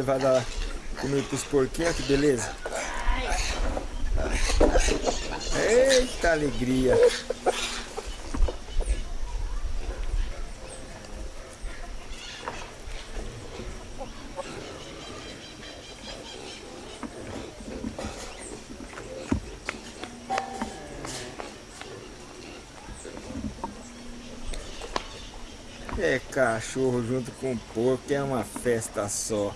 Nelly vai dar comida pros porquinhos, que beleza. Eita alegria. É cachorro junto com porco, é uma festa só.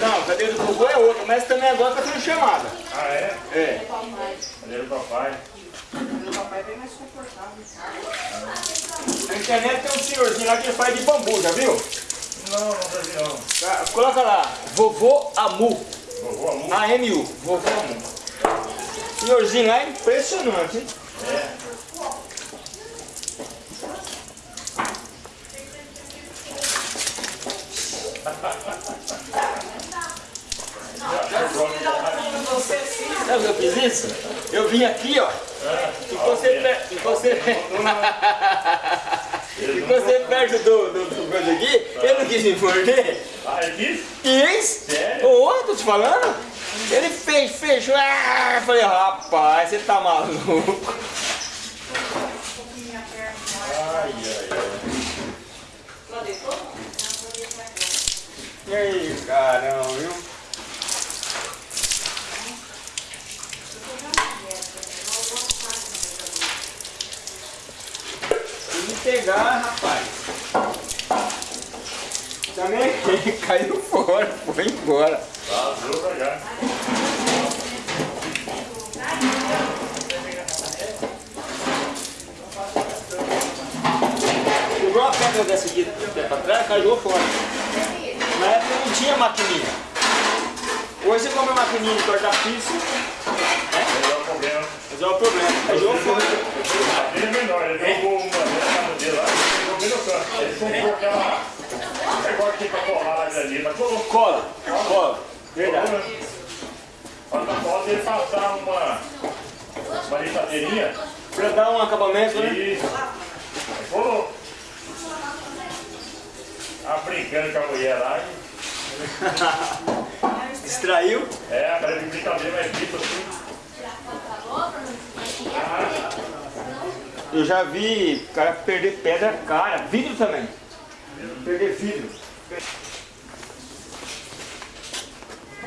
Não, cadeira do vovô é outra, mas também agora tá sendo chamada. Ah, é? É. Cadê o papai? Meu papai é bem mais confortável. Na internet tem um senhorzinho lá que faz de bambu, já viu? Não, não tá vi não. Tá, Coloca lá, vovô Amu. Vovô Amu? A-M-U, Amu. Senhorzinho lá é impressionante, hein? Sabe o que eu fiz isso? Eu vim aqui, ó. E você, pe- e você, e você perto do, do, do coisa aqui, ele não quis me morder. Ah, é isso? Quis? Sério? Ô, tô te falando? Ele fez, fechou. Ah, falei, rapaz, você tá maluco. Ai, ai, ai. E aí, caramba, viu? Tem que pegar, rapaz. Também caiu fora, foi embora. Pra cá. Igual a pedra dessa aqui, pra trás, caiu fora. Na época não tinha maquininha. Hoje você compra maquininha de cortar piso, Melhor problema. mas é o problema. Caiu fora. Ele é menor, ele jogou uma vez lá, jogou no canto. Ele comprou aquela... Agora tem pra colar ali, mas colocou. Cola, cola. Verdade. Falta falta ele passar uma... Uma lixadeirinha Pra dar um acabamento, né? colou. Tava brincando com a mulher lá e... Distraiu. É, a cara de brincadeira mais tipo assim. Eu já vi o cara perder pedra cara, vidro também. Perder vidro.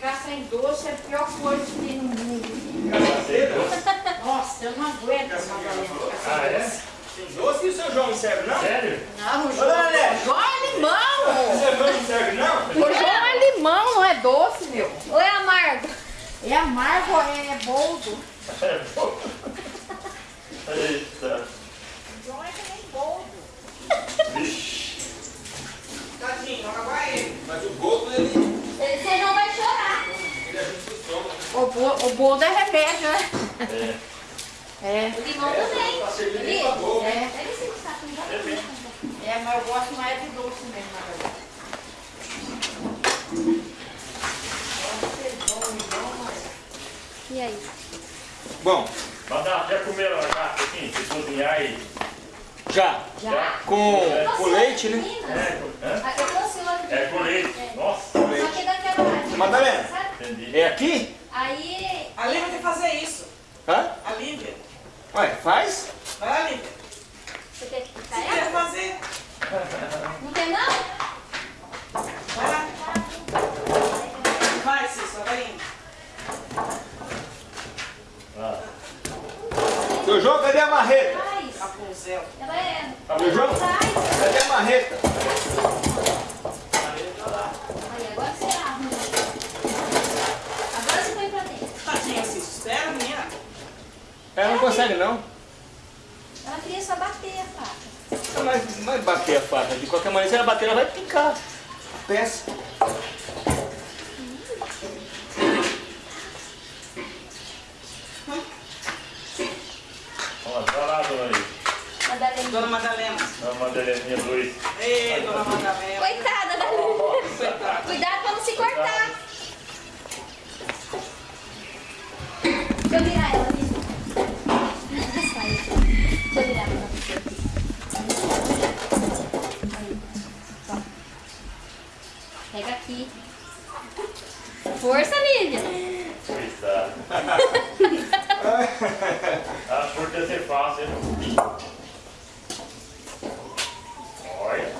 Ficar sem doce é a pior coisa que tem no mundo. Nossa, eu não aguento, ficar Ah, sem é? doce. Tem doce e o seu João não serve, não? Sério? Não, o João, o João é limão. O seu João não serve, não? O João é limão, não é doce, meu. Ou é amargo? É amargo, é boldo. É, pô. Eita. O João é que nem boldo. Vixe. Tadinho, agora é ele. Mas o boldo ele. Você não vai chorar. ele ajuda o estômago. O, bo, o boldo é remédio, né? É. É. O limão também. Tá servindo Ele- pra boa. É, não vai comer. é, mas eu gosto mais de doce mesmo, na verdade. E aí? Bom, dá, já comeram a aqui? Se cozinhar e... já. Já? Com, Eu com leite, né? É? Ah, Eu trouxe outro. É com leite. É. Nossa, Com Só leite. que daquela lá. Madalena. É aqui? Aí... A Lívia tem que fazer isso. Hã? A Lívia. Ué, faz? Vai lá, Lívia. Você quer que tá ela? quer fazer. Não quer não? Vai lá. Vai, Cícero, vai indo. Ah. Seu João, cadê a marreta? Faz. Rapunzel. Ela é... Seu João, cadê a marreta? Ela não consegue não. Ela queria só bater a faca. Mas vai bater a faca. De qualquer maneira, se ela bater, ela vai picar. Peça. vamos lá, vai lá, dona. Madalena. Dona Madalena. Dona Madaleninha Luiz. Ei, dona Madalena. Coitada da Coitada. Cuidado pra não se cortar. Força, Lívia. Coitada. A furta ia ser fácil? Olha.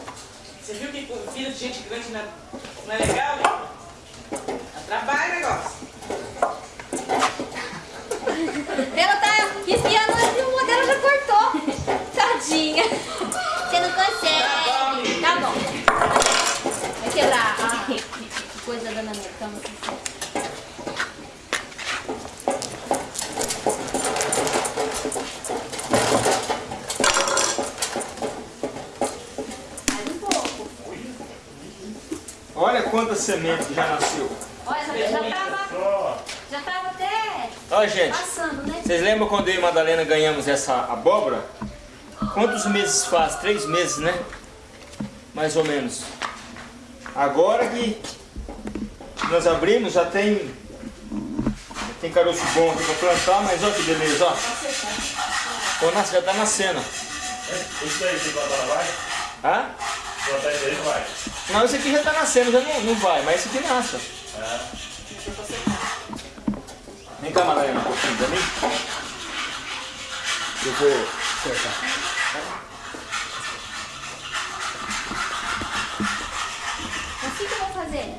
Você viu que filho de gente grande não é, não é legal? Dá trabalho o negócio. Ela tá espiando e o modelo já cortou. Tadinha. Você não consegue. Tá bom. Vai quebrar a coisa da Dona Neta. Toma aqui. Mais um pouco. Quantas sementes já nasceu. Olha, já, já tava, Só. já tava até Olha, gente. passando, né? Vocês lembram quando eu e Madalena ganhamos essa abóbora? Quantos meses faz? Três meses, né? Mais ou menos. Agora que nós abrimos, já tem, já tem caroço bom aqui para plantar, mas olha que beleza, ó. Nasce- já tá nascendo. Isso aí, se plantar não vai? Hã? Plantar isso aí não vai. Não, esse aqui já tá nascendo, já não, não vai, mas esse aqui nasce. É. Vem cá, Madalena, um pouquinho pra mim. Eu vou acertar. Assim que eu vou fazer.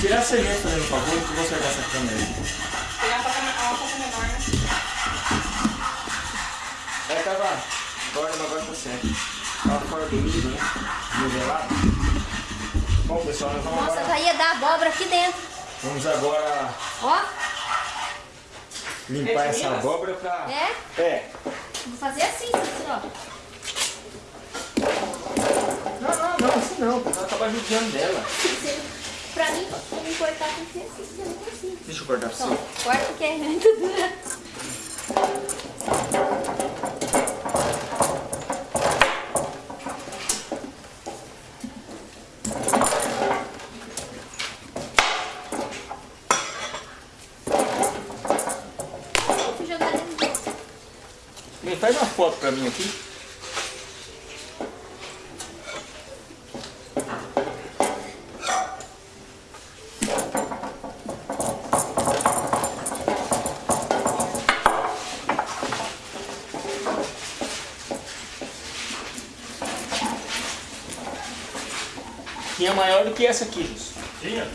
Tirar a semente, fazendo favor, que eu vou acertar essa câmera aí. Pegar pra uma pouco menor, né? É, tava. Agora, agora tá certo. Fora do nível, né? Nivelado. Bom, pessoal, nós vamos Nossa, agora. já ia dar abóbora aqui dentro. Vamos agora Ó, limpar É essa abóbora pra. é. É. Vou fazer assim, assim, ó. Não, não, não, assim não, ela tava judiando dela. Pra mim, pra me cortar tem que ser assim, eu não consigo. Deixa eu cortar pra Então, você. corta porque é muito dura. Eu fui jogar dentro do... Me pra mim aqui. Que é maior do que essa aqui, Jus. Tinha?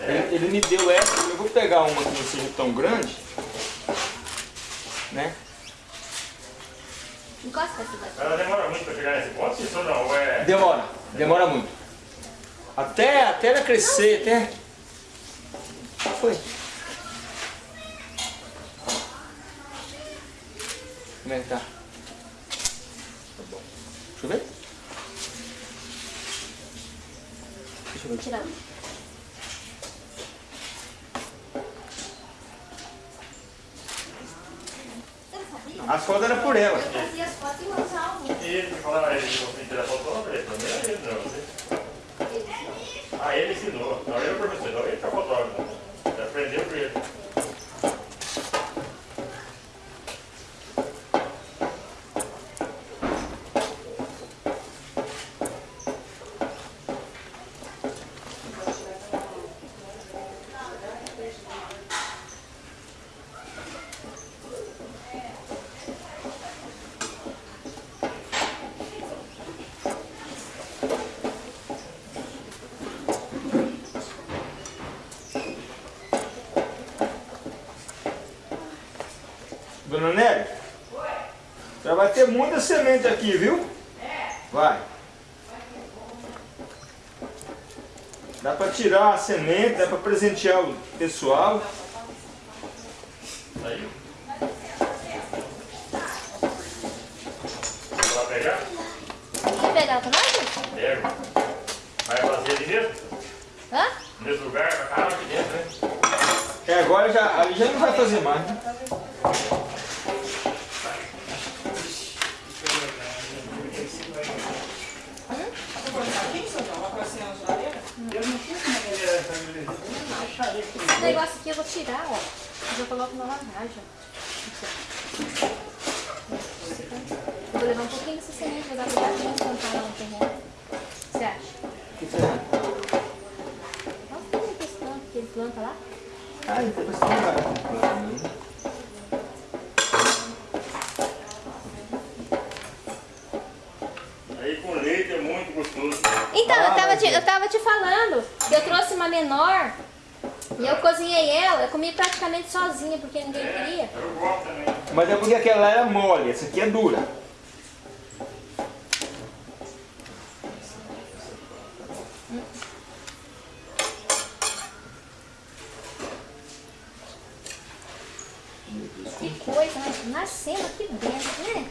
Ele, ele me deu essa, eu vou pegar uma que não seja tão grande, né? Encosta essa daqui. Ela demora muito pra chegar nesse ponto, isso ou não? Ou é... Demora, demora muito. Até, até ela crescer, até. Foi. Como é que tá? Tá bom. Deixa eu ver. Deixa eu ver. Tirar. Você não sabia? As fotos eram por ela. Eu fazia as fotos e. E ele me falava, ele você tirar foto pra você, também é ele, não. Você... Ah, ele ensinou. Não, é o professor, não, ele que é fotógrafo. Ele aprendeu por ele. Aqui, viu? Vai. Dá para tirar a semente, dá para presentear o pessoal. Aí. Vai lá pegar? Quer pegar? Pega. Vai fazer ali mesmo? Hã? Nesse lugar, vai parar aqui dentro, né? É, agora já, ali já não vai fazer mais. né? Esse negócio aqui eu vou tirar, ó. Eu coloco na lavagem. vou levar um pouquinho dessa semente, vou dar pra gente plantar lá no terreno. O que você acha? O que você acha? Nossa, tem que ele planta lá. Ah, então vai ser um barato. Aí com leite é muito gostoso. Então, Ah, eu, tava mas te, é. eu tava te falando que menor e eu cozinhei ela. Eu comi praticamente sozinha porque ninguém queria. Gosto também. Mas é porque aquela lá era mole, essa aqui é dura. Que coisa, né? Nascendo aqui dentro, né?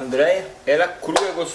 Andréia, ela crua é gostosa? Não é que desligou, é que caiu, você veio pra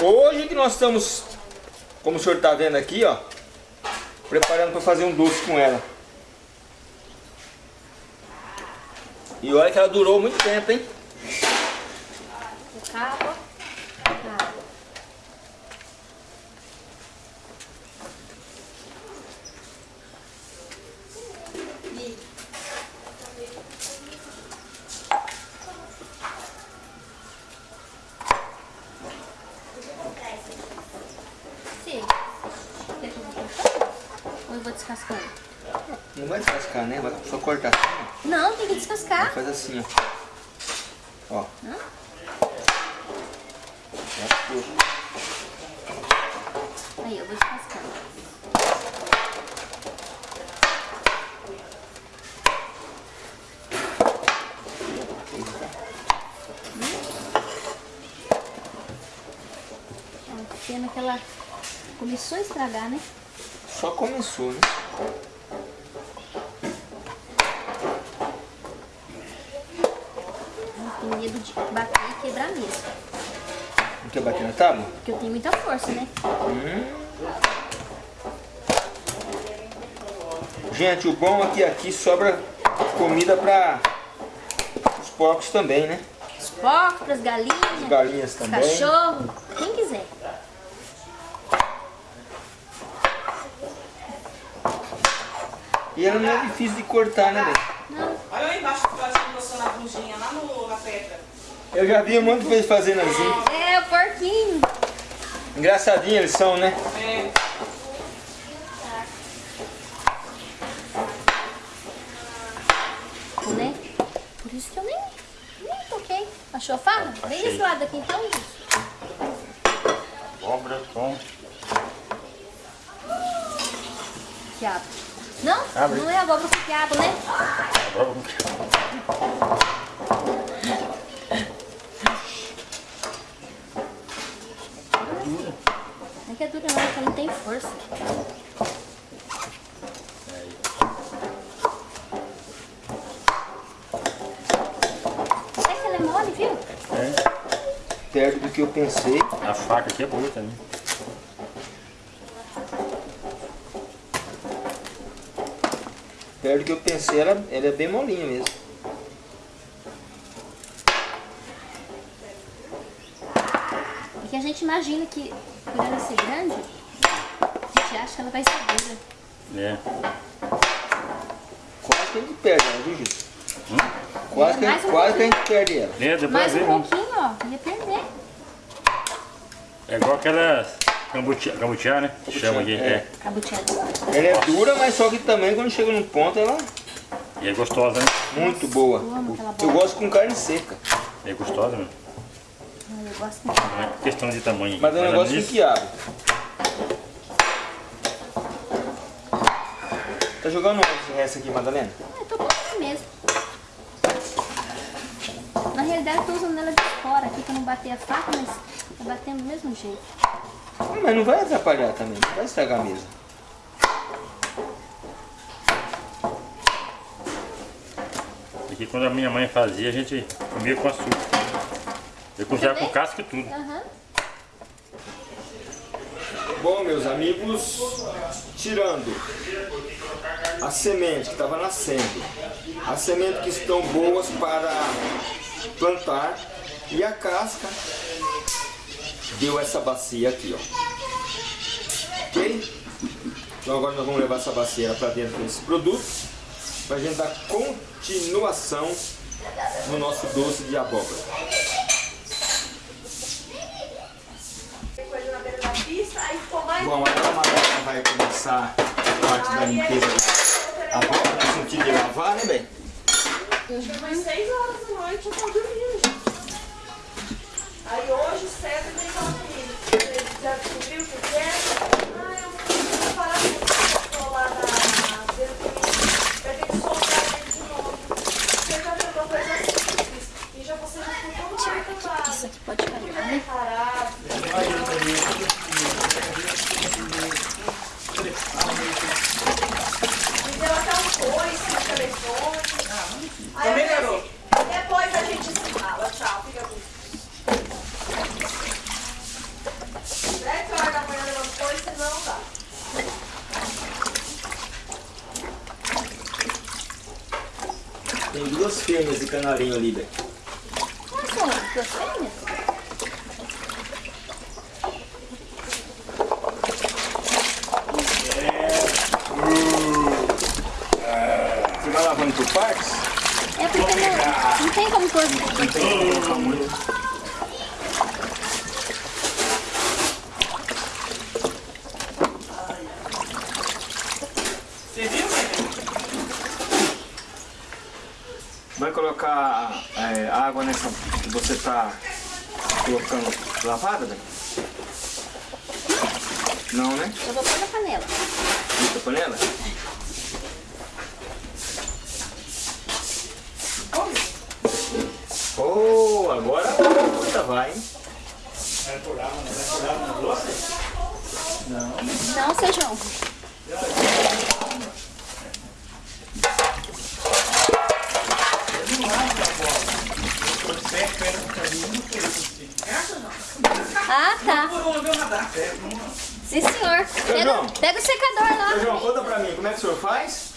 Hoje que nós estamos, como o senhor está vendo aqui, ó, preparando para fazer um doce com ela. E olha que ela durou muito tempo, hein? O cabo. Água. Sim. Quer que eu vou cortar? Ou eu vou descascando? Não vai descascar, né? Vai só cortar assim, ó. Não, tem que descascar. Faz assim, ó. Ó. Aí, eu vou descascando. A pena que ela começou a estragar, né? Só começou, né? Eu tenho medo de bater e quebrar mesmo. Não quer bater na tábua? Porque eu tenho muita força, né? Gente, o bom é que aqui sobra comida para os porcos também, né? Os porcos, pras galinhas, Galinhas os também. cachorros, quem quiser. E ela não é difícil de cortar, né? Não, Olha lá embaixo que ela a lá no, na pedra. Eu já vi um monte de vezes fazendo assim. O porquinho. Engraçadinho eles são, né? É, né? Por isso que eu nem, nem toquei. Achou a faca? Vem desse lado aqui então, isso. Cobra com. Quiabo. Não? Abre. Não é abóbora com quiabo, né? Cobra com. Não que é dura não, não tem força. Até que ela é mole, viu? É. Perto do que eu pensei. A faca aqui é boa também. Perto do que eu pensei, ela, ela é bem molinha mesmo. Porque a gente imagina que por ela ser grande, a gente acha que ela vai ser dura. É. Quase que a gente perde ela, viu, Gil? Quase, que, Mais um quase que a gente perde ela. É, depois Mais um né? pouquinho, ó, ia perder. É igual aquela cambutia, cambutia né? Que chama aqui. é. É. Ela é dura, mas só que também quando chega num ponto ela E é gostosa, né? é muito boa. Eu gosto com carne seca. É gostosa, né? Eu gosto muito. Não é questão de tamanho. Mas não gosto com nisso, quiabo. Tá jogando onde essa aqui, Madalena? Ah, eu tô colocando mesmo. Na realidade eu tô usando ela de fora aqui pra não bater a faca, mas tá batendo do mesmo jeito. Mas não vai atrapalhar também, não vai estragar mesmo. Aqui quando a minha mãe fazia, a gente comia com açúcar. Eu cozinhava com casca e tudo. Aham. Bom, meus amigos, tirando a semente que estava nascendo, as sementes que estão boas para plantar e a casca deu essa bacia aqui, ó. Ok? Então agora nós vamos levar essa bacia para dentro desse produto para a gente dar continuação no nosso doce de abóbora. Bom, agora a Madalena vai começar a parte da limpeza da abóbora, no sentido de lavar, né, bem? umas 6 horas da noite eu tô dormindo. Aí hoje cedo vem falar comigo. Você já descobriu o que é? Ah, eu vou parar de colar na beira do caminho. Vai ter que soltar ele de novo. Você já uma coisa simples. E já você já ficou marcado. Isso aqui pode carregar, né? Parado. Me deu até um coice no telefone. Aí eu Também, falei garoto? assim, Depois a gente se fala. Tchau, fica com Sete horas da manhã levantou e senão dá. Duas fêmeas de canarinho ali, bem. Ah, são duas fêmeas? Você vai lavando por partes? É porque não, não tem como pôr. Você viu, né? Vai colocar é, água nessa que você tá colocando lavada? Não, né? Eu vou pôr na panela. Muita panela? Oh, agora a coisa vai, hein? Não, seu João. Ah, tá. Por uma, viu, nadar. Sim, senhor. Pega, João. pega o secador lá. João, conta pra mim, como é que o senhor faz?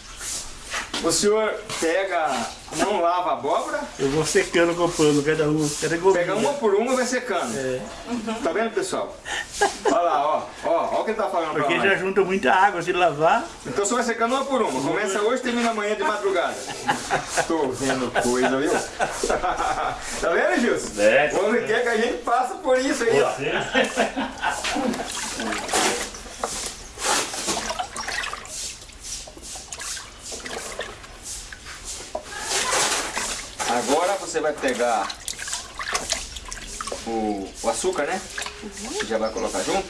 O senhor pega, não lava a abóbora, Eu vou secando com pano, cada um, cada pega uma por uma e vai secando. É. Tá vendo, pessoal? Olha lá, ó, ó, ó o que ele tá falando Porque já junta muita água se lavar. Então você vai secando uma por uma. Começa hoje e termina amanhã de madrugada. Tô vendo coisa, viu? tá vendo, Gilson? É. O homem quer que a gente passa por isso aí, ó. Agora você vai pegar o, o açúcar, né? Que já vai colocar junto.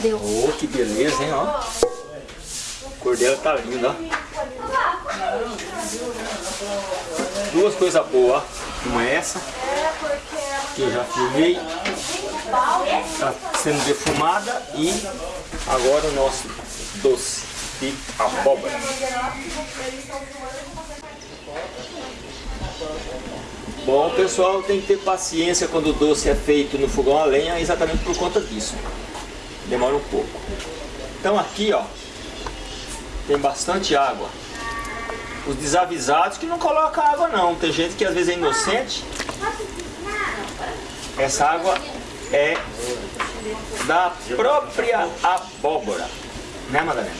Deu. Oh, que beleza, hein, ó. O cor dela tá linda, ó. Duas coisas boas, ó. Uma é essa, que eu já filmei. Está sendo defumada e agora o nosso doce de abóbora. Bom, pessoal, tem que ter paciência quando o doce é feito no fogão a lenha, exatamente por conta disso. Demora um pouco. Então aqui, ó, tem bastante água. Os desavisados que não colocam água não. Tem gente que às vezes é inocente. Essa água é da própria abóbora. Né, Madalena?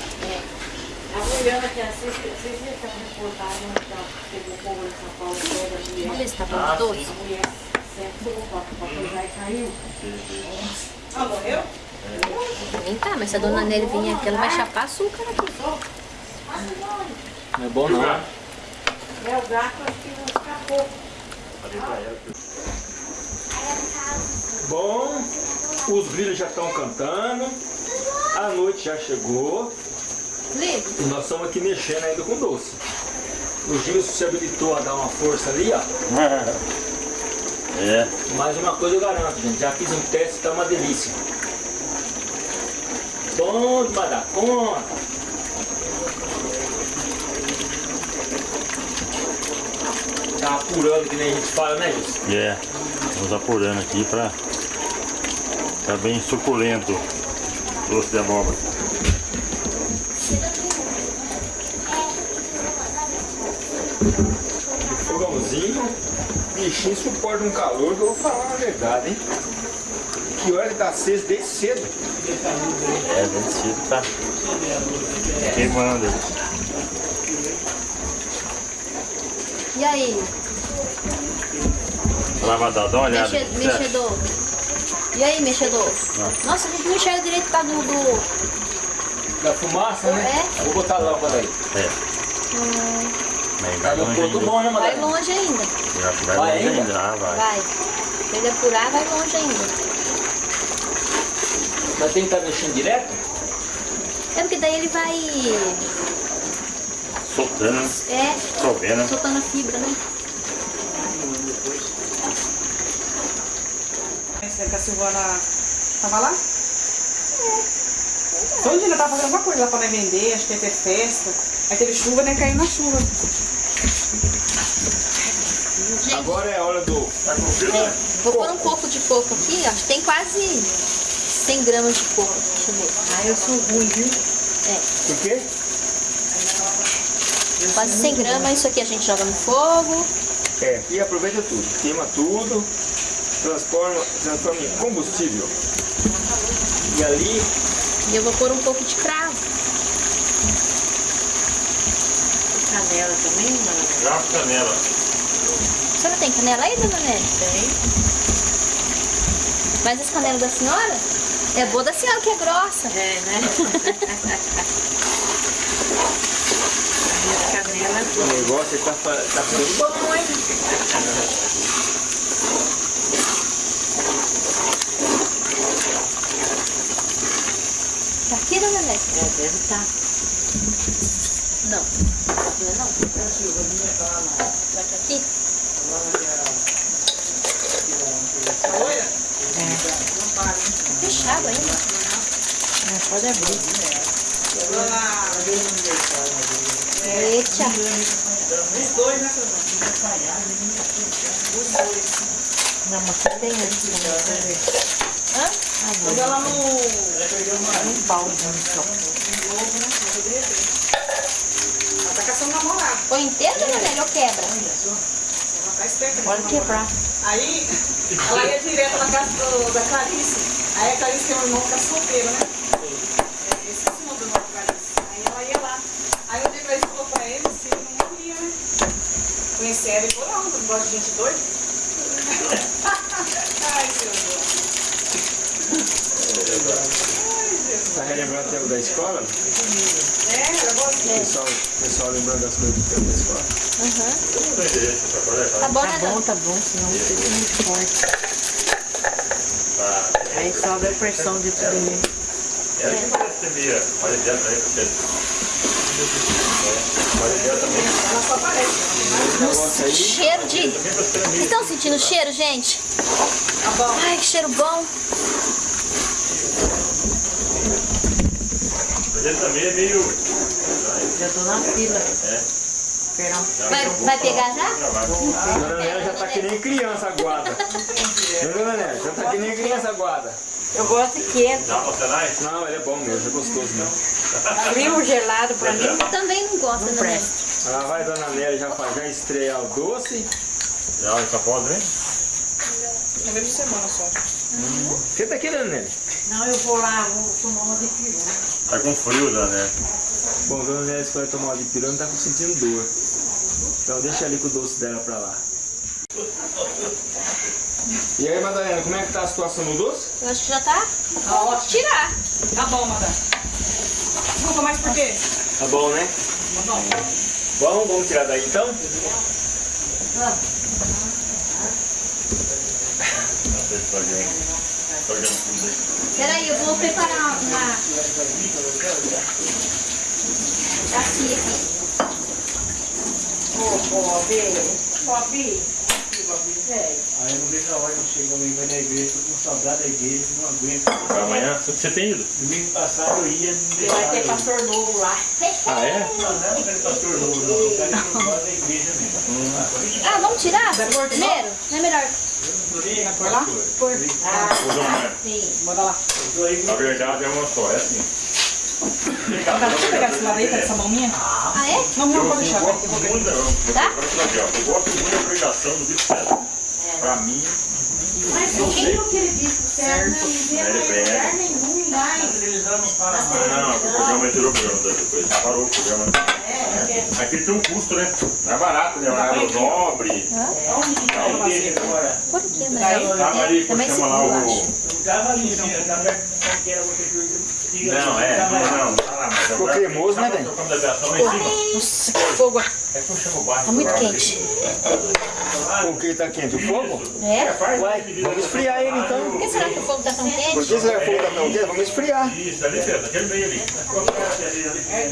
Vamos ver se tá bom os dois. Ah, morreu? Nem tá, mas se a dona Nelly vir aqui, ela vai chapar açúcar aqui. Não é bom não. É, o gato acho que não escapou. Bom, os grilhos já estão cantando. A noite já chegou. E nós estamos aqui mexendo ainda com doce. O Gilson se habilitou a dar uma força ali, ó. É. Mais uma coisa eu garanto, gente. Já fiz um teste, tá uma delícia. Bom demais da conta. Tá apurando que nem a gente fala, né, Gilson? É. Vamos apurando aqui pra ficar bem suculento o doce de abóbora. O fogãozinho, bichinho suporta um calor que eu vou falar a verdade, hein? Que hora ele tá aceso desde cedo. É, bem cedo tá queimando. E aí, Lavador, dá uma olhada. mexe, mexedor? E aí, mexedor? Nossa, a gente não enxerga direito por causa do... do... Da fumaça, né? É. Eu vou botar a lâmpada aí. É. Tá vai no longe bom, né, Vai longe ainda. Já Vai Vai longe ainda? ainda. Ah, vai. Vai. Se ele apurar, vai longe ainda. Mas tem que estar mexendo direto? É porque daí ele vai... Soltando, É, chovendo. soltando a fibra, né? Essa que a Silvana tava lá? Todo dia ela tava fazendo alguma coisa lá pra nós vender, acho que ia ter festa. Aí teve chuva, né? Caiu na chuva. Agora é a hora do... Vou pôr um pouco de coco aqui, ó. Tem quase 100 gramas de coco. Deixa eu ver. Ai, eu sou ruim, viu? Por quê? Quase 100 gramas. Isso aqui a gente joga no fogo. É, e aproveita tudo. Queima tudo, transforma, transforma em combustível. E ali, E eu vou pôr um pouco de cravo. Canela também, mano. Já canela. A senhora tem canela aí, dona Nelly? Tem. Mas as canelas da senhora? É boa da senhora que é grossa. É, né? Canela. o negócio tá, fa- tá ficando bom, hein? Tá aqui? É, deve estar. Não. Não é não? Vai pra aqui? Fechado ainda. pode abrir. Eita. Os dois, né, Não, mas tem antes, né? Hã? Joga lá no... No balde, só. Ela tá caçando namorado. Põe inteiro, dona Nelly, ou quebra? Ela tá esperta. Pode quebrar. Aí, ela ia direto na casa do- da Clarice. Aí a Clarice tem um irmão que tá solteiro, né? É, Esse é o do irmão da Clarice. Aí ela ia lá. Aí o Clarice falou pra ele se ele não queria, né? Conhecer ela e falou, não, tu não gosta de gente doida? Ai, seu Deus. Tá relembrando o tempo da escola? É, ela gosta de Pessoal, pessoal lembrando das coisas do tempo da escola. Tá bom, né, dona? tá bom, senão fica muito forte. Aí sobe a pressão de tudo mesmo. Ela que parece ser meia. Olha dela também, porque... Olha dela também. Ela só aparece. Cheiro de... Vocês estão sentindo o cheiro, gente? Tá bom. Ai, que cheiro bom. Mas ele também é meio... Já tô na fila. É. Perdão. Vai, vai pegar já? Dona Nélia já tá que nem criança aguada. Dona Nélia? Já tá que nem criança aguada. Eu gosto de quente. Dá pra você lá? Não, ele é bom mesmo, é gostoso mesmo. Frio, gelado pra mim. Também não gosta, Não né? presta. Lá vai Dona Nélia já, faz- já estrear o doce. Já, essa pode, né? Uma vez por semana só. Senta aqui, Dona Nélia. Não, eu vou lá, vou tomar uma de peru. Tá com frio, né? Bom, Dona Nélia escolheu tomar uma de pirão, não tá sentindo dor. Então deixa ali com o doce dela pra lá. E aí, Madalena, como é que tá a situação no doce? Eu acho que já tá. Tá ótimo. Tirar. Tá bom, madame. Desculpa, mas por quê? Tá bom, né? Não. Bom, vamos tirar daí então? Não tudo aí. Peraí, eu vou preparar uma... Bacia aqui. Ô, Bob, Bob. Aí eu não vejo a hora de chegar domingo vai na igreja, tô com saudade da igreja, não aguento. Pra amanhã, você tem ido? Domingo passado eu ia, não vai ter pastor novo lá. Ah, é? Não, não, não quero pastor novo, não. Eu quero ir embora da igreja mesmo. Ah, vamos tirar? Primeiro? Não é melhor? Por lá? Ah, Dom Mário, sim. Bora lá. Na verdade é uma só, é assim. Tá, deixa eu pegar esse lado aí, com essa mão minha. Ah, é? Não, não, pode deixar. gosto eu vou muito, não, Tá? eu gosto gosto muito da pregação do César. Pra mim, Mas quem não queria vir pro céu, não ia Ele ver prega. lugar nenhum lá. A televisão não para ah, mais. não, o programa tirou o programa depois. Parou o programa. É, Aqui tem um custo, né? Não é barato, né? Uma água nobre. A igreja agora. Por que, né? Tava ali, Também como chama lá eu o... Não tava ali, não tava que que Não, é, não, não, tá lá, mas Ficou cremoso, né, velho? da. Nossa, que fogo. É como chama o bairro? Tá muito quente. O que tá quente? O fogo? É? Faz Uai, vamos esfriar ele então. Por que será que o fogo tá tão Por quente? que será que o fogo tá tão quente? Vamos esfriar. Isso, ali perto, aquele meio ali.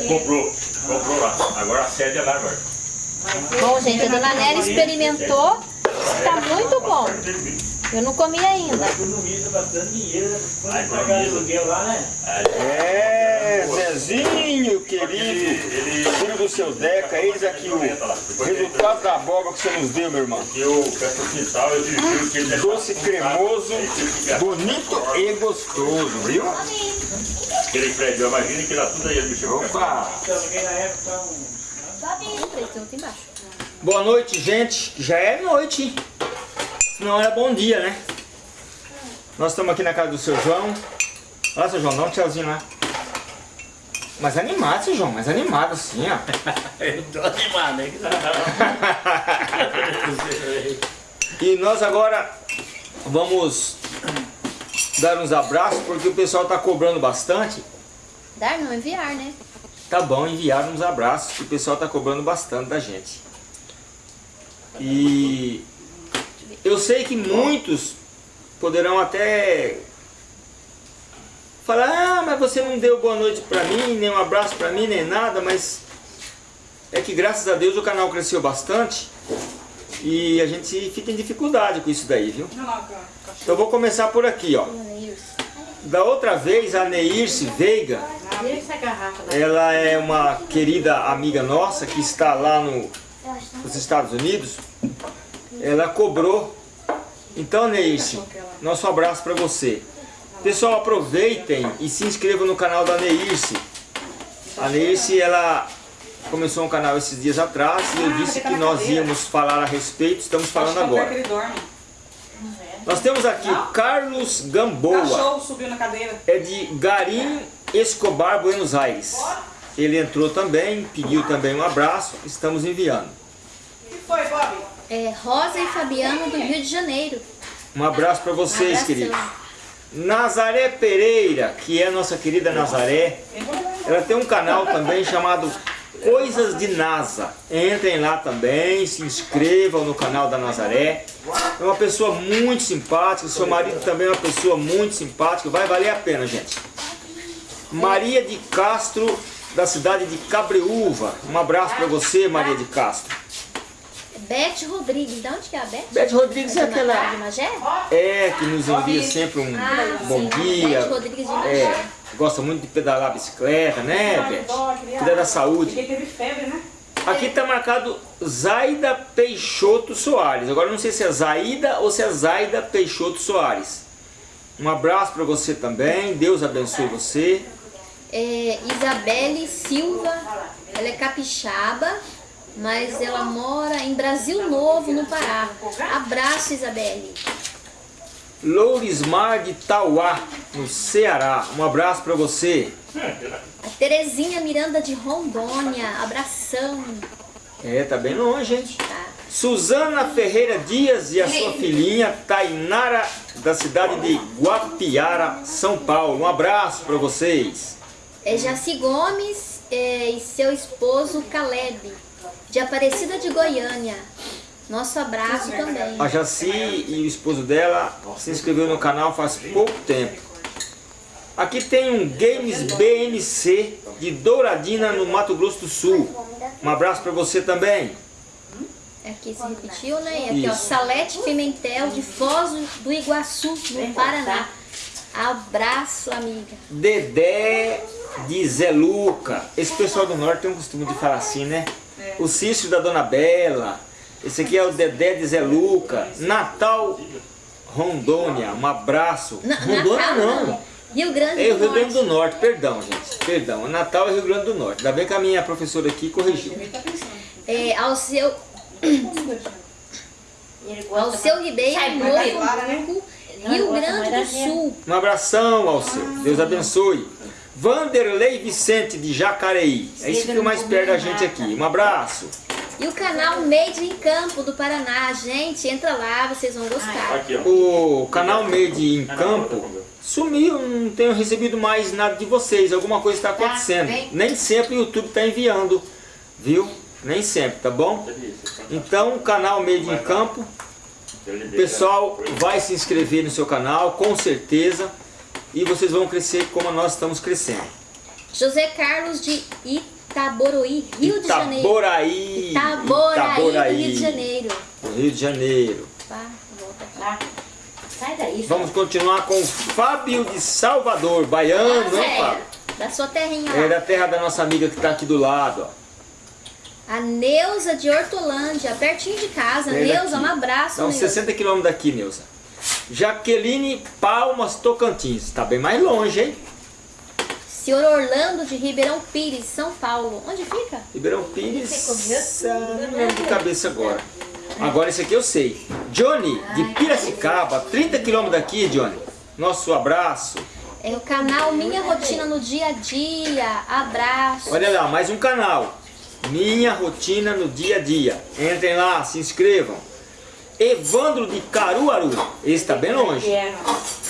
Comprou, comprou lá. Agora a sede é lá agora. Bom, gente, a dona Nélia experimentou. Tá muito bom. Eu não comi ainda. Economiza bastante dinheiro, quando Ah, pagar aluguel lá, né? É, Zezinho, querido. Ele, Filho do seu Deca, eis aqui o resultado da abóbora que você nos deu, meu irmão. eu peço o quintal, eu dirijo que ele Doce cremoso, bonito e gostoso, viu? Aquele prédio, imagina que dá tudo aí, ele mexeu com Opa! Então, alguém na época, um... Aqui embaixo. Boa noite, gente. Já é noite, hein? Senão era bom dia, né? Nós estamos aqui na casa do seu João. Olha, seu João, dá um tchauzinho lá. Mas animado, seu João, mais animado assim, ó. Eu tô animado, né? E nós agora vamos dar uns abraços, porque o pessoal tá cobrando bastante. Dar não, enviar, né? Tá bom, enviar uns abraços, que o pessoal tá cobrando bastante da gente. E eu sei que muitos poderão até falar, ah, mas você não deu boa noite pra mim, nem um abraço pra mim, nem nada, mas é que graças a Deus o canal cresceu bastante e a gente fica em dificuldade com isso daí, viu? Então vou começar por aqui, ó. Da outra vez, a Neirce Veiga, ela é uma querida amiga nossa que está lá no, nos Estados Unidos. Ela cobrou. Então, Neirce, nosso abraço para você. Pessoal, aproveitem e se inscrevam no canal da Neirce. A Neirce, ela começou um canal esses dias atrás e eu disse que nós íamos falar a respeito, estamos falando pé agora. Nós temos aqui Carlos Gamboa. Cachorro subiu na cadeira. é de Garim Escobar, Buenos Aires. Ele entrou também, pediu também um abraço, estamos enviando. O que foi, Bob? É Rosa e Fabiano do Rio de Janeiro. Um abraço para vocês, Abração. queridos. Nazaré Pereira, que é a nossa querida Nazaré, ela tem um canal também chamado Coisas de NASA. Entrem lá também, se inscrevam no canal da Nazaré. É uma pessoa muito simpática, seu marido também é uma pessoa muito simpática, vai valer a pena, gente. Maria de Castro, da cidade de Cabreúva. Um abraço para você, Maria de Castro. Beth Rodrigues, de onde que é a Beth? Beth Rodrigues é Ma- aquela... De Magé? É, que nos envia sempre um Ah, bom sim. dia. Beth Rodrigues de Magé. É, gosta muito de pedalar a bicicleta, né, Beth? Cuida da saúde. Porque teve febre, né? Aqui está marcado Zaida Peixoto Soares. Agora eu não sei se é Zaida ou se é Zaida Peixoto Soares. Um abraço para você também. Deus abençoe você. É, Isabelle Silva, ela é capixaba, mas ela mora em Brasil Novo, no Pará. Abraço, Isabelle. Lourismar de Tauá, no Ceará. Um abraço para você. A Terezinha Miranda de Rondônia, abração. É, tá bem longe, hein? Tá. Suzana Ferreira Dias e a sua filhinha Tainara, da cidade de Guapiara, São Paulo. Um abraço para vocês. É Jaci Gomes é, e seu esposo Caleb, de Aparecida de Goiânia. Nosso abraço também. A Jaci e o esposo dela se inscreveu no canal faz pouco tempo. Aqui tem um Games BMC de Douradina, no Mato Grosso do Sul. Um abraço para você também. Aqui se repetiu, né? E aqui, ó, Isso. Salete Pimentel, de Foz do Iguaçu, no Paraná. Abraço, amiga. Dedé de Zé Luca. Esse pessoal do norte tem um costume de falar assim, né? O Cício da Dona Bela. Esse aqui é o Dedé de Zé Luca. Natal, Rondônia. Um abraço. Na- Rondônia Natal, não. Rio Grande É do o Rio Grande Norte. do Norte, perdão, gente. Perdão. Natal é Rio Grande do Norte. Ainda bem que a minha professora aqui corrigiu. É, ao seu, ao seu Ribeiro, Novo Não, Rio Grande do Sul. Um abração ao seu. Deus abençoe. Vanderlei Vicente de Jacareí. É isso que fica mais perto da gente aqui. Um abraço. E o canal Made in Campo do Paraná. Gente, entra lá, vocês vão gostar. Aqui. O canal Made em Campo sumiu, não tenho recebido mais nada de vocês. Alguma coisa está acontecendo. bem. Nem sempre o YouTube está enviando, viu? Nem sempre, tá bom? Então, o canal Made em Campo, o pessoal vai se inscrever no seu canal, com certeza. E vocês vão crescer como nós estamos crescendo. José Carlos de Itaboroí, Rio de Janeiro. Itaboraí. Itaboraí, Rio de Janeiro. Rio de Janeiro. Pá, volta. Sai daí. Vamos continuar com o Fábio de Salvador, baiano, Ah, hein, é, Fábio? Da sua terrinha É lá. da terra da nossa amiga que está aqui do lado, ó. A Neuza de Hortolândia, pertinho de casa. É Neuza, daqui. um abraço, Dá uns Neuza. 60 quilômetros daqui, Neuza. Jaqueline Palmas Tocantins. Tá bem mais longe, hein? Senhor Orlando de Ribeirão Pires, São Paulo. Onde fica? Ribeirão Pires. ah, Não lembro de cabeça agora. Agora esse aqui eu sei. Johnny, de Piracicaba, 30 quilômetros daqui, Johnny. Nosso abraço. É o canal Minha Rotina no Dia a Dia. Abraço. Olha lá, mais um canal. Minha rotina no dia a dia. Entrem lá, se inscrevam. Evandro de Caruaru. Esse tá bem longe. É,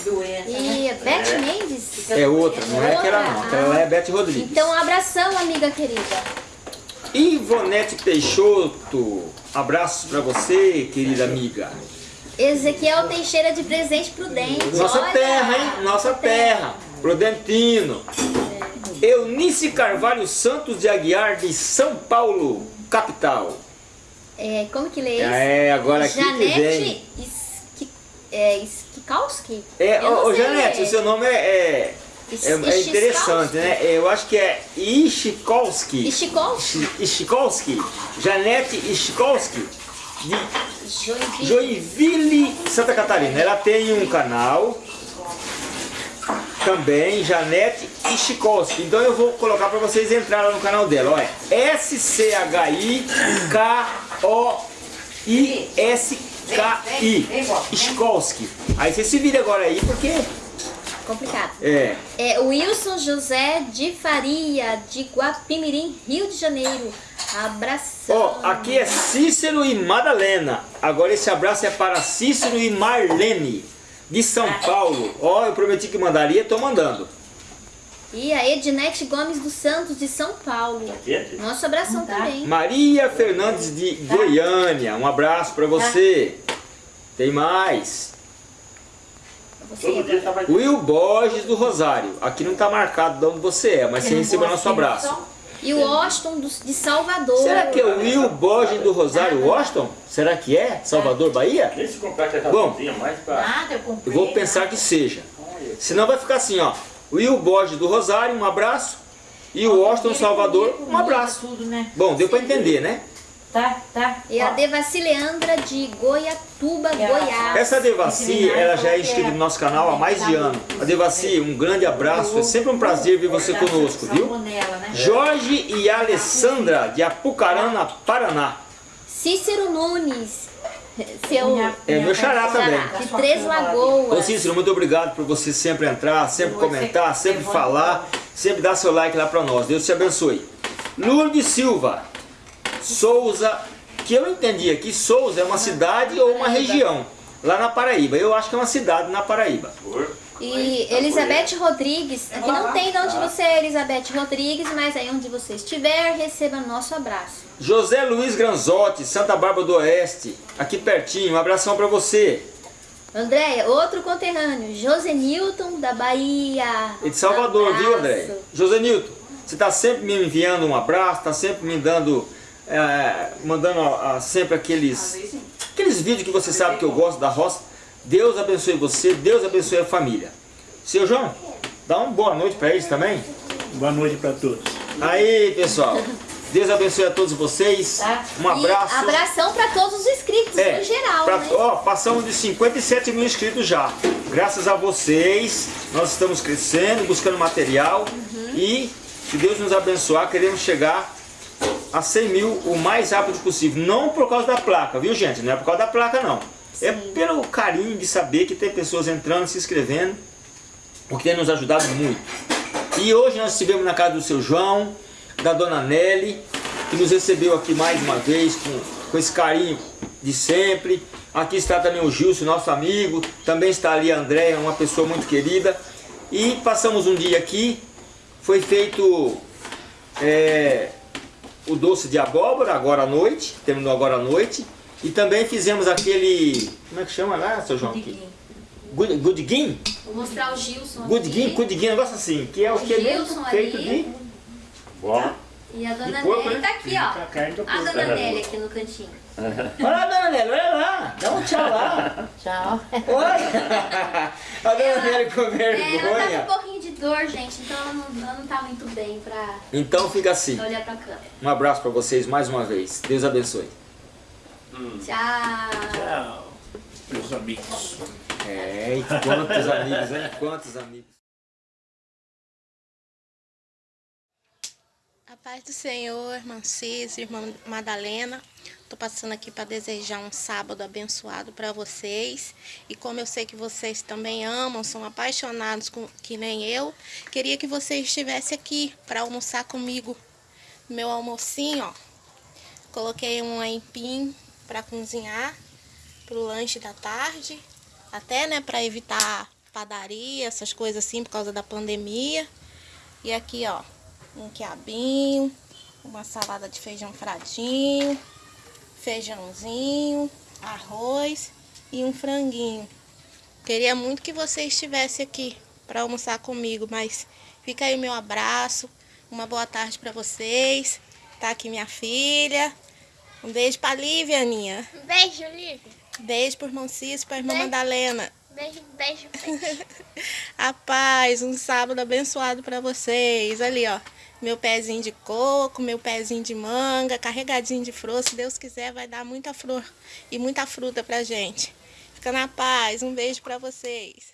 doença. E a Beth Mendes. É outra, não é aquela não. Aquela lá é Beth Rodrigues. Então, um abração, amiga querida. Ivonete Peixoto. Abraços pra você, querida amiga. Ezequiel Teixeira de Presente Prudente. Nossa Olha, terra, hein? Nossa terra. Prudentino. Eunice Carvalho Santos de Aguiar, de São Paulo, capital. É, como que lê isso? É, agora aqui. Janete Ski- é, Skikowski? É, não ô, Janete, ler. o seu nome é, é, Is- é- é interessante, né? Eu acho que é Ischikolski. Ishikowski? Ischikolski. Janete Ischikolski, de Joinville. Joinville, Santa Catarina. Ela tem um canal também, Janete Ischikolski. Então eu vou colocar para vocês entrarem lá no canal dela. Olha, S-C-H-I-K-O-I-S-K-I. Ischikolski. Aí você se vira agora aí, porque Complicado. é. É Wilson José de Faria, de Guapimirim, Rio de Janeiro. Abração. Ó, aqui é Cícero e Madalena. Agora esse abraço é para Cícero e Marlene, de São Paulo. Ó, eu prometi que mandaria, tô mandando. E a Ednete Gomes dos Santos, de São Paulo. Quente? Nosso abração também. Maria Fernandes de Goiânia, um abraço para você. Tem mais. Você. Todo dia tá. Will Borges do Rosário. Aqui não tá marcado de onde você é, mas você recebeu nosso abraço. E o Washington do- de Salvador. Será que é o Will Borges do Rosário Washington? Será que é? Salvador, Bahia? Nem se comprar aquela Bom. mais pra... Nada, eu Eu comprei. vou pensar que seja. Senão vai ficar assim, ó. Will Borges do Rosário, um abraço. E o Washington Salvador, um abraço. Tudo, né? Bom, deu pra entender, né? Tá, tá. E a Devaci Leandra de Goiatuba, É, Goiás. Essa Devaci, ela já é inscrita no nosso canal há mais de ano. A Devaci, um grande abraço. É sempre um prazer ver você conosco, viu? né? Jorge e Alessandra de Apucarana, Paraná. Cícero Nunes. Seu É meu xará também. de Três Lagoas. Ô Cícero, muito obrigado por você sempre entrar, sempre comentar, sempre falar, sempre dar seu like lá pra nós. Deus te abençoe. Lourdes Silva, Souza, que eu entendi aqui, Souza é uma cidade ou uma região lá na Paraíba. Eu acho que é uma cidade na Paraíba. Por... E Elizabeth Rodrigues, aqui não tem de onde você é Elizabeth Rodrigues, mas aí onde você estiver, receba nosso abraço. José Luiz Granzotti, Santa Bárbara do Oeste, aqui pertinho. Um abração pra você. Andréia, outro conterrâneo, José Newton da Bahia. E de Salvador, Abraço. viu, André? José Nilton, você está sempre me enviando um abraço, está sempre me dando, é, mandando ó, sempre aqueles, aqueles vídeos que você sabe que eu gosto da roça. Deus abençoe você, Deus abençoe a família. Seu João, dá uma boa noite para eles também. Boa noite para todos. Aí, pessoal, Deus abençoe a todos vocês. Tá. Um abraço. E abração para todos os inscritos, É, no geral, pra- né? ó, passamos de 57 mil inscritos já. Graças a vocês, nós estamos crescendo, buscando material e, se Deus nos abençoar, queremos chegar a 100 mil o mais rápido possível. Não por causa da placa, viu gente? Não é por causa da placa não. É pelo carinho de saber que tem pessoas entrando, se inscrevendo, o que tem nos ajudado muito. E hoje nós estivemos na casa do seu João, da dona Nelly, que nos recebeu aqui mais uma vez com, com esse carinho de sempre. Aqui está também o Gilson, nosso amigo. Também está ali a Andréia, uma pessoa muito querida. E passamos um dia aqui. Foi feito é, o doce de abóbora agora à noite. Terminou agora à noite. E também fizemos aquele... Como é que chama lá, seu João? Good, Goodguin? Vou mostrar o Gilson Goodguin, aqui. Goodguin, um negócio assim. Que é o que é Gilson mesmo feito ali. de... Bom. E a dona Nelly né? tá aqui, ó. A dona Nelly aqui no cantinho. Olha lá, dona Nelly, olha lá. Dá um tchau lá. Tchau. Olha. A dona Nelly com É, ela tá vergonha. com um pouquinho de dor, gente, então ela não, ela não tá muito bem pra Então fica assim. olhar pra câmera. Um abraço pra vocês mais uma vez. Deus abençoe. Tchau. Tchau, meus amigos. É, e quantos amigos, hein? Quantos amigos. A paz do Senhor, irmã Cis, irmã Madalena. Tô passando aqui para desejar um sábado abençoado para vocês. E como eu sei que vocês também amam, são apaixonados com, que nem eu, queria que vocês estivessem aqui para almoçar comigo. Meu almocinho, ó. Coloquei um aipim para cozinhar pro lanche da tarde, até, né, para evitar padaria, essas coisas assim por causa da pandemia. E aqui, ó, um quiabinho, uma salada de feijão fradinho, feijãozinho, arroz e um franguinho. Queria muito que você estivesse aqui para almoçar comigo, mas fica aí meu abraço, uma boa tarde para vocês. Tá aqui minha filha. Um beijo pra Lívia, Aninha. Beijo, Lívia. Beijo pro irmão Cício, pra irmã Beijo. Madalena. Beijo, beijo, beijo. A paz, um sábado abençoado para vocês. Ali, ó, meu pezinho de coco, meu pezinho de manga, carregadinho de flor. Se Deus quiser, vai dar muita flor e muita fruta pra gente. Fica na paz. Um beijo para vocês.